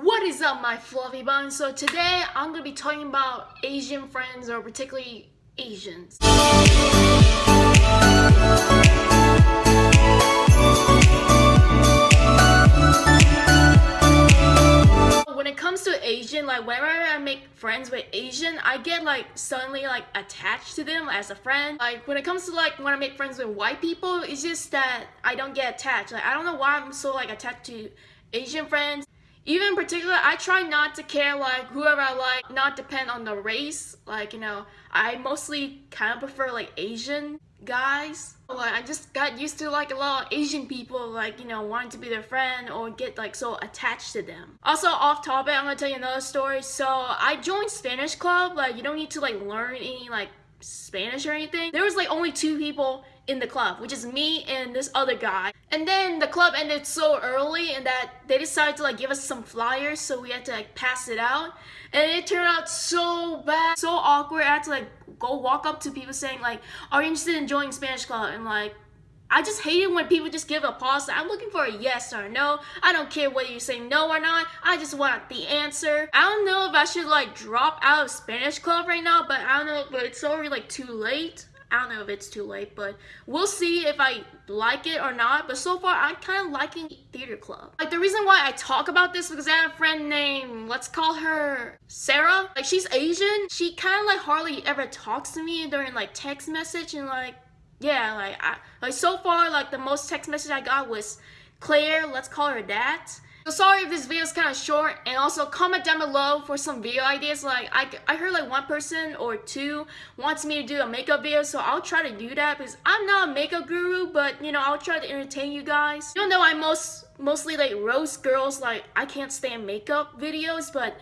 What is up my fluffy buns? So today I'm gonna be talking about Asian friends or particularly Asians. When it comes to Asian, like whenever I make friends with Asian, I get like suddenly like attached to them as a friend. Like when it comes to like when I make friends with white people, it's just that I don't get attached. Like I don't know why I'm so like attached to Asian friends. Even in particular, I try not to care like whoever I like, not depend on the race. Like, you know, I mostly kind of prefer like Asian guys. Like, I just got used to like a lot of Asian people like, you know, wanting to be their friend or get like so attached to them. Also, off topic, I'm gonna tell you another story. So, I joined Spanish club. Like, you don't need to like learn any like Spanish or anything. There was like only two people in the club, which is me and this other guy. And then the club ended so early and that they decided to like give us some flyers so we had to like pass it out. And it turned out so bad, so awkward. I had to like go walk up to people saying like, are you interested in joining Spanish club? And like, I just hate it when people just give a pause. I'm looking for a yes or a no. I don't care whether you say no or not. I just want the answer. I don't know if I should like drop out of Spanish club right now, but I don't know, but it's already like too late. I don't know if it's too late, but we'll see if I like it or not. But so far, I'm kind of liking theater club. Like the reason why I talk about this because I have a friend named, let's call her Sarah. Like she's Asian. She kind of like hardly ever talks to me during like text message and like, yeah, like I, like so far, like the most text message I got was Claire, let's call her that. So sorry if this video is kind of short and also comment down below for some video ideas like I, I heard like one person or two wants me to do a makeup video so I'll try to do that because I'm not a makeup guru but you know I'll try to entertain you guys. Even though I most mostly like roast girls like I can't stand makeup videos but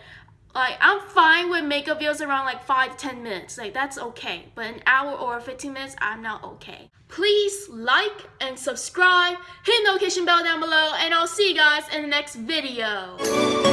like, I'm fine with makeup videos around like 5 to 10 minutes. Like, that's okay. But an hour or 15 minutes, I'm not okay. Please like and subscribe, hit the notification bell down below, and I'll see you guys in the next video.